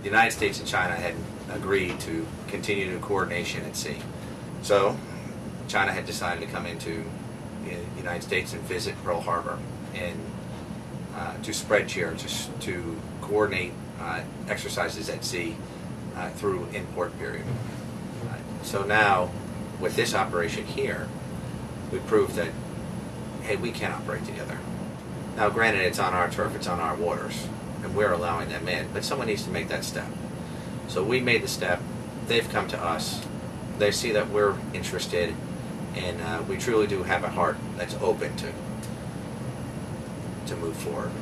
the United States and China had agreed to continue to coordination at sea. So China had decided to come into the United States and visit Pearl Harbor and uh, to spread cheer, to, to coordinate uh, exercises at sea uh, through import period. Uh, so now, with this operation here, we proved that, hey, we can operate together. Now, granted, it's on our turf, it's on our waters, and we're allowing them in, but someone needs to make that step. So we made the step, they've come to us, they see that we're interested, and uh, we truly do have a heart that's open to to move forward.